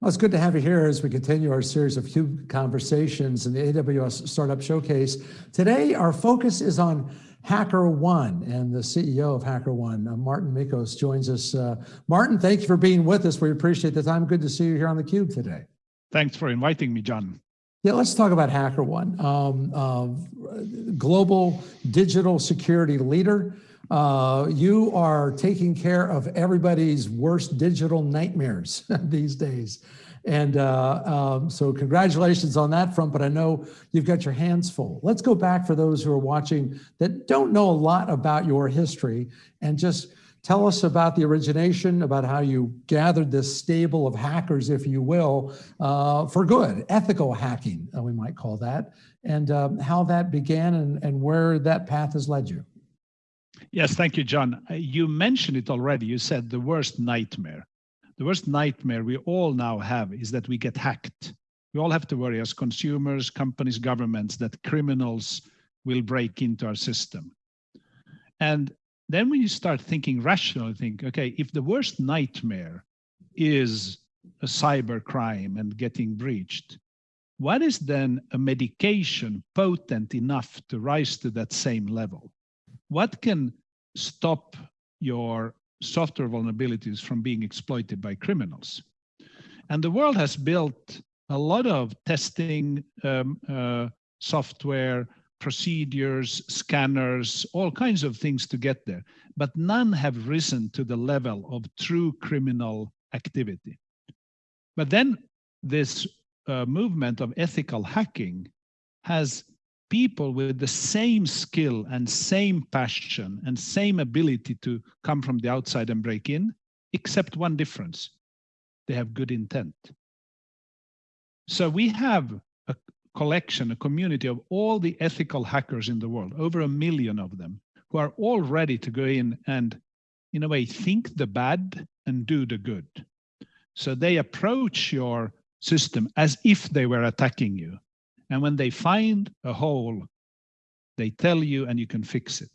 Well, it's good to have you here as we continue our series of CUBE conversations in the AWS Startup Showcase. Today, our focus is on HackerOne and the CEO of HackerOne, uh, Martin Mickos, joins us. Uh, Martin, thank you for being with us. We appreciate the time. Good to see you here on the Cube today. Thanks for inviting me, John. Yeah, let's talk about HackerOne, um, uh, global digital security leader. Uh, you are taking care of everybody's worst digital nightmares these days. And uh, um, so congratulations on that front, but I know you've got your hands full. Let's go back for those who are watching that don't know a lot about your history and just tell us about the origination, about how you gathered this stable of hackers, if you will, uh, for good, ethical hacking, uh, we might call that, and um, how that began and, and where that path has led you. Yes, thank you, John. Uh, you mentioned it already. You said the worst nightmare. The worst nightmare we all now have is that we get hacked. We all have to worry as consumers, companies, governments that criminals will break into our system. And then when you start thinking rationally, think, okay, if the worst nightmare is a cyber crime and getting breached, what is then a medication potent enough to rise to that same level? What can stop your software vulnerabilities from being exploited by criminals? And the world has built a lot of testing um, uh, software, procedures, scanners, all kinds of things to get there, but none have risen to the level of true criminal activity. But then this uh, movement of ethical hacking has people with the same skill and same passion and same ability to come from the outside and break in, except one difference. They have good intent. So we have a collection, a community of all the ethical hackers in the world, over a million of them, who are all ready to go in and, in a way, think the bad and do the good. So they approach your system as if they were attacking you and when they find a hole, they tell you and you can fix it.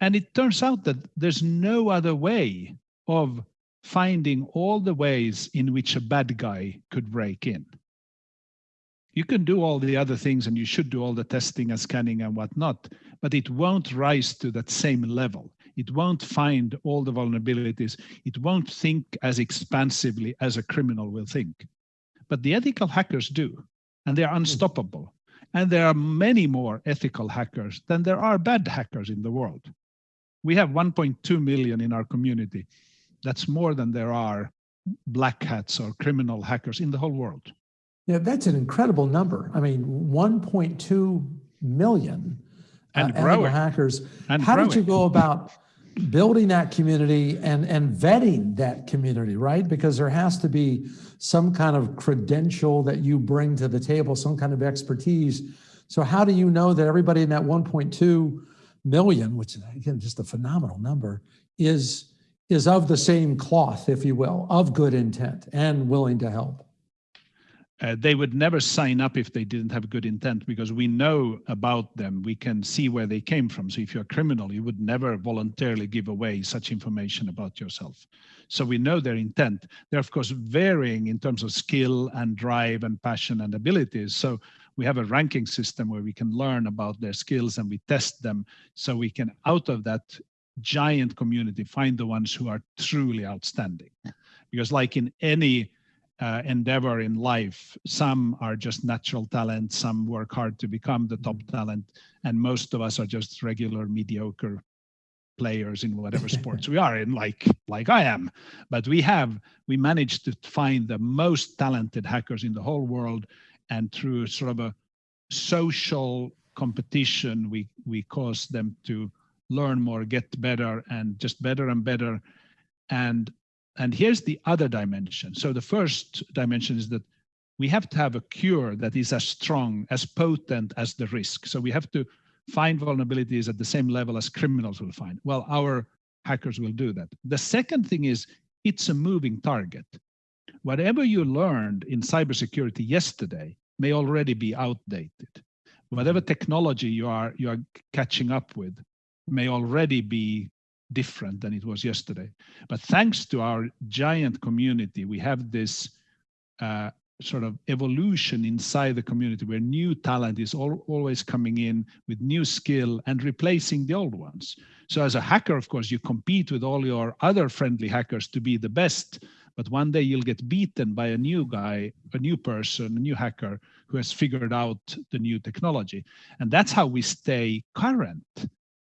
And it turns out that there's no other way of finding all the ways in which a bad guy could break in. You can do all the other things and you should do all the testing and scanning and whatnot, but it won't rise to that same level. It won't find all the vulnerabilities. It won't think as expansively as a criminal will think. But the ethical hackers do and they are hmm. unstoppable. And there are many more ethical hackers than there are bad hackers in the world. We have 1.2 million in our community. That's more than there are black hats or criminal hackers in the whole world. Yeah, that's an incredible number. I mean, 1.2 million and uh, growing. hackers. And How growing. did you go about building that community and, and vetting that community, right? Because there has to be some kind of credential that you bring to the table, some kind of expertise. So how do you know that everybody in that 1.2 million, which is again, just a phenomenal number, is, is of the same cloth, if you will, of good intent and willing to help? Uh, they would never sign up if they didn't have good intent because we know about them. We can see where they came from. So if you're a criminal, you would never voluntarily give away such information about yourself. So we know their intent. They're of course varying in terms of skill and drive and passion and abilities. So we have a ranking system where we can learn about their skills and we test them so we can out of that giant community find the ones who are truly outstanding. Because like in any uh, endeavor in life. Some are just natural talent, some work hard to become the top talent, and most of us are just regular mediocre players in whatever sports we are in, like like I am. But we have we managed to find the most talented hackers in the whole world, and through sort of a social competition, we we cause them to learn more, get better, and just better and better. And and here's the other dimension. So the first dimension is that we have to have a cure that is as strong, as potent as the risk. So we have to find vulnerabilities at the same level as criminals will find. Well, our hackers will do that. The second thing is it's a moving target. Whatever you learned in cybersecurity yesterday may already be outdated. Whatever technology you are you are catching up with may already be different than it was yesterday. But thanks to our giant community, we have this uh, sort of evolution inside the community where new talent is all, always coming in with new skill and replacing the old ones. So as a hacker, of course, you compete with all your other friendly hackers to be the best, but one day you'll get beaten by a new guy, a new person, a new hacker who has figured out the new technology. And that's how we stay current.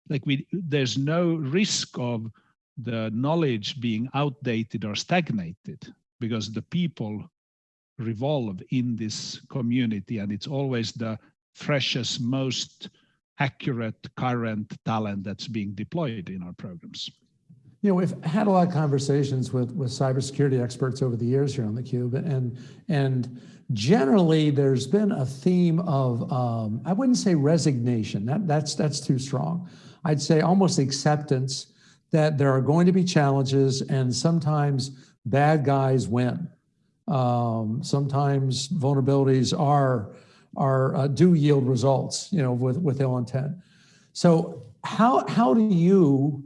Like we, there's no risk of the knowledge being outdated or stagnated because the people revolve in this community and it's always the freshest, most accurate current talent that's being deployed in our programs. You know, we've had a lot of conversations with, with cybersecurity experts over the years here on theCUBE, and, and generally there's been a theme of, um, I wouldn't say resignation, that, that's, that's too strong. I'd say almost acceptance that there are going to be challenges and sometimes bad guys win. Um, sometimes vulnerabilities are, are uh, do yield results, you know, with, with ill intent. So how, how do you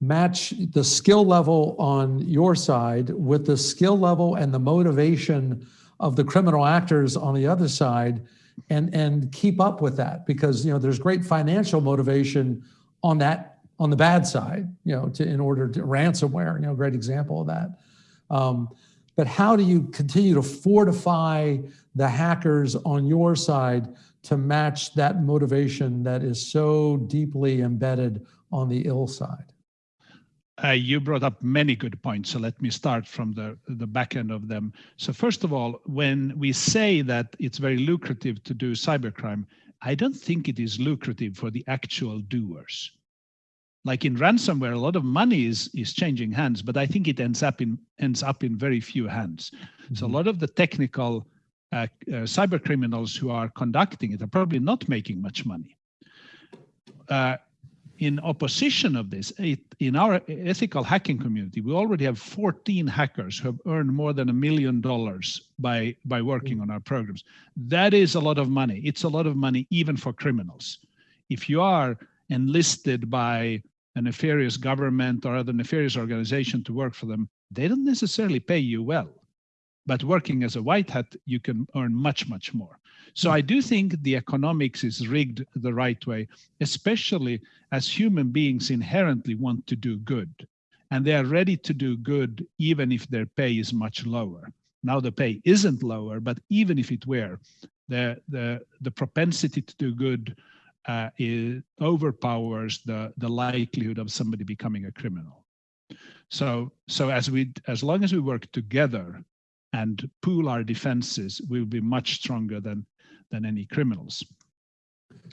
match the skill level on your side with the skill level and the motivation of the criminal actors on the other side and, and keep up with that? Because, you know, there's great financial motivation on that, on the bad side, you know, to, in order to ransomware, you know, great example of that. Um, but how do you continue to fortify the hackers on your side to match that motivation that is so deeply embedded on the ill side? Uh, you brought up many good points, so let me start from the, the back end of them. So first of all, when we say that it's very lucrative to do cybercrime, I don't think it is lucrative for the actual doers. Like in ransomware, a lot of money is, is changing hands, but I think it ends up in, ends up in very few hands. Mm -hmm. So a mm-hmm. lot of the technical uh, uh, cyber criminals who are conducting it are probably not making much money. Uh, in opposition of this, it, in our ethical hacking community, we already have 14 hackers who have earned more than a million dollars by, by working mm. on our programs. That is a lot of money. It's a lot of money even for criminals. If you are enlisted by a nefarious government or other nefarious organization to work for them, they don't necessarily pay you well. But working as a white hat, you can earn much, much more. So I do think the economics is rigged the right way, especially as human beings inherently want to do good. And they are ready to do good even if their pay is much lower. Now the pay isn't lower, but even if it were, the, the, the propensity to do good uh, is, overpowers the, the likelihood of somebody becoming a criminal. So, so as we, as long as we work together and pool our defenses, we will be much stronger than than any criminals.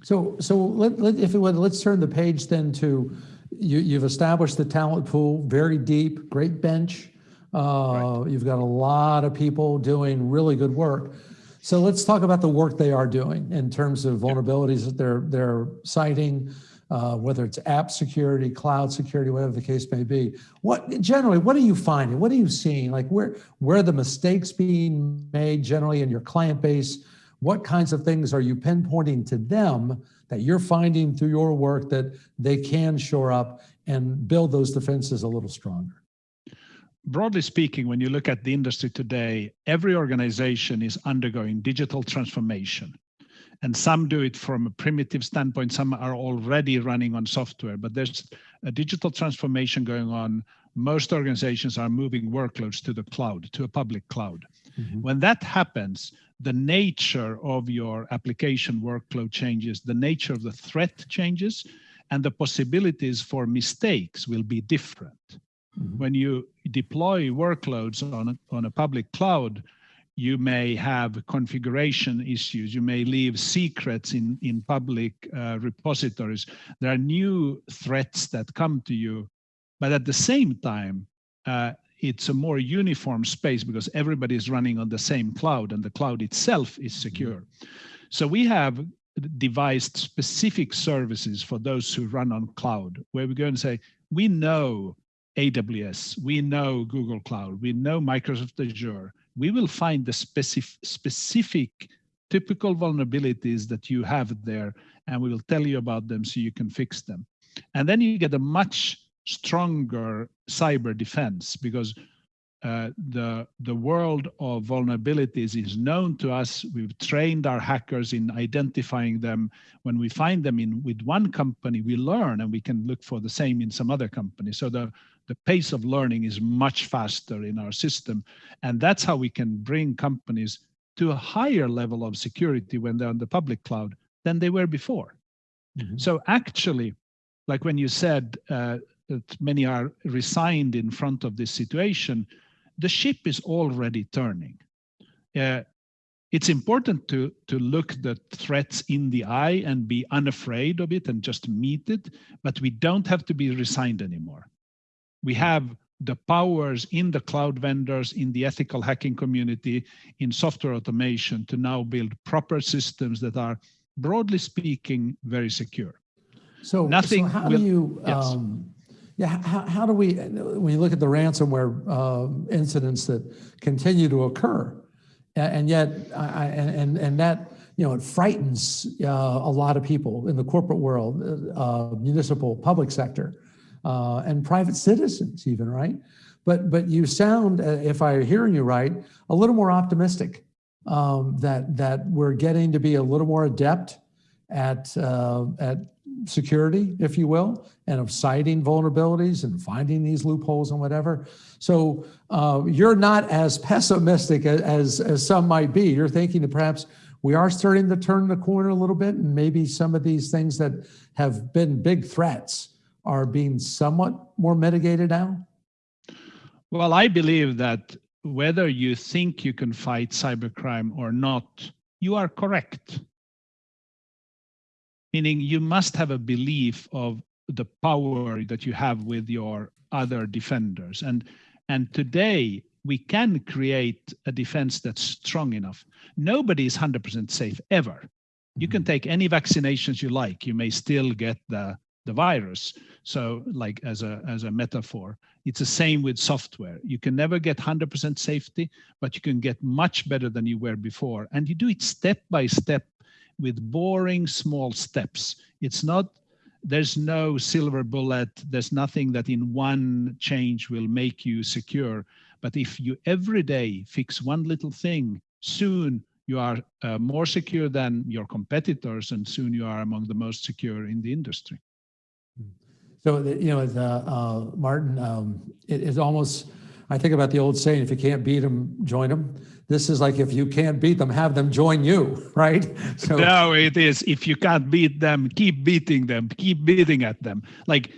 So, so let, let, if it would, let's turn the page then to, you, you've established the talent pool, very deep, great bench. Uh, right. You've got a lot of people doing really good work. So let's talk about the work they are doing in terms of vulnerabilities that they're, they're citing, uh, whether it's app security, cloud security, whatever the case may be. What generally, what are you finding? What are you seeing? Like where, where are the mistakes being made generally in your client base? What kinds of things are you pinpointing to them that you're finding through your work that they can shore up and build those defenses a little stronger? Broadly speaking, when you look at the industry today, every organization is undergoing digital transformation. And some do it from a primitive standpoint, some are already running on software, but there's a digital transformation going on. Most organizations are moving workloads to the cloud, to a public cloud. Mm -hmm. When that happens, the nature of your application workload changes, the nature of the threat changes, and the possibilities for mistakes will be different. Mm -hmm. When you deploy workloads on a, on a public cloud, you may have configuration issues. You may leave secrets in, in public uh, repositories. There are new threats that come to you. But at the same time, uh, it's a more uniform space because everybody is running on the same cloud and the cloud itself is secure. So we have devised specific services for those who run on cloud where we go and say, we know AWS, we know Google Cloud, we know Microsoft Azure. We will find the specific, specific typical vulnerabilities that you have there and we will tell you about them so you can fix them. And then you get a much stronger cyber defense because uh, the the world of vulnerabilities is known to us. We've trained our hackers in identifying them. When we find them in with one company, we learn, and we can look for the same in some other company. So the the pace of learning is much faster in our system, and that's how we can bring companies to a higher level of security when they're on the public cloud than they were before. Mhm. So actually, like when you said uh, that many are resigned in front of this situation, the ship is already turning. Uh, it's important to to look the threats in the eye and be unafraid of it and just meet it, but we don't have to be resigned anymore. We have the powers in the cloud vendors, in the ethical hacking community, in software automation to now build proper systems that are, broadly speaking, very secure. So, Nothing so how will- do you, Yes. um, yeah, how, how do we, when you look at the ransomware uh, incidents that continue to occur, and yet, I, I- and, and, and that, you know, it frightens uh, a lot of people in the corporate world, uh, municipal, public sector, uh, and private citizens even, right? But, but you sound, uh, if I'm hearing you right, a little more optimistic um, that, that we're getting to be a little more adept at, uh, at security, if you will, and of citing vulnerabilities and finding these loopholes and whatever. So uh, you're not as pessimistic as, as some might be. You're thinking that perhaps we are starting to turn the corner a little bit and maybe some of these things that have been big threats are being somewhat more mitigated now? Well, I believe that whether you think you can fight cybercrime or not, you are correct. Meaning you must have a belief of the power that you have with your other defenders. And, and today we can create a defense that's strong enough. Nobody is 100% safe ever. You can mm-hmm. take any vaccinations you like. You may still get the, the virus. So like as a, as a metaphor, it's the same with software. You can never get 100% safety, but you can get much better than you were before. And you do it step by step with boring small steps. It's not, there's no silver bullet. There's nothing that in one change will make you secure. But if you every day fix one little thing, soon you are uh, more secure than your competitors, and soon you are among the most secure in the industry. So, the- you know, as, uh, uh, Martin, um, it is almost, I think about the old saying, if you can't beat them, join them. This is like if you can't beat them, have them join you, right? So, No, it is. If you can't beat them, keep beating them, keep beating at them. Like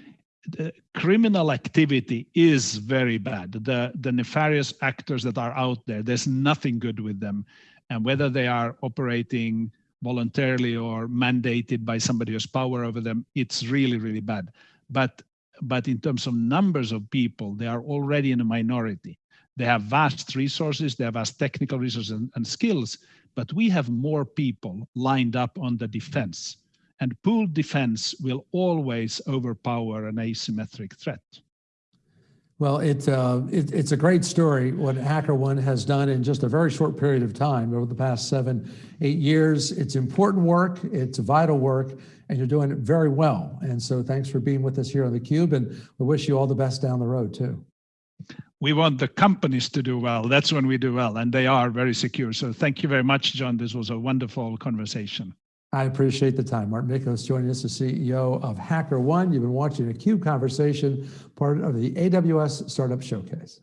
the criminal activity is very bad. The the nefarious actors that are out there, there's nothing good with them. And whether they are operating voluntarily or mandated by somebody who has power over them, it's really, really bad. But but in terms of numbers of people, they are already in a minority. They have vast resources, they have vast technical resources and, and skills, but we have more people lined up on the defense. And pooled defense will always overpower an asymmetric threat. Well, it, uh, it, it's a great story what HackerOne has done in just a very short period of time over the past seven, eight years. It's important work, it's vital work, and you're doing it very well. And so thanks for being with us here on theCUBE, and we wish you all the best down the road too. We want the companies to do well. That's when we do well, and they are very secure. So thank you very much, John. This was a wonderful conversation. I appreciate the time. Martin Mickos joining us, the CEO of HackerOne. You've been watching a CUBE conversation, part of the AWS Startup Showcase.